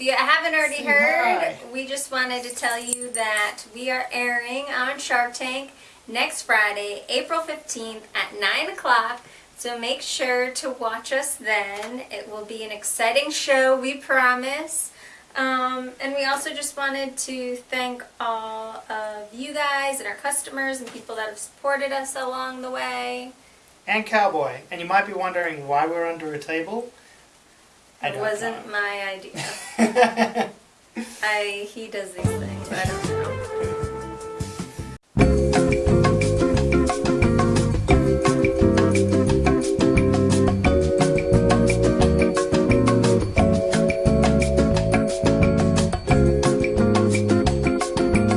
if you haven't already heard, we just wanted to tell you that we are airing on Shark Tank next Friday, April 15th at 9 o'clock. So make sure to watch us then. It will be an exciting show, we promise. Um, and we also just wanted to thank all of you guys and our customers and people that have supported us along the way. And Cowboy. And you might be wondering why we're under a table. It wasn't know. my idea. I he does these things. I don't.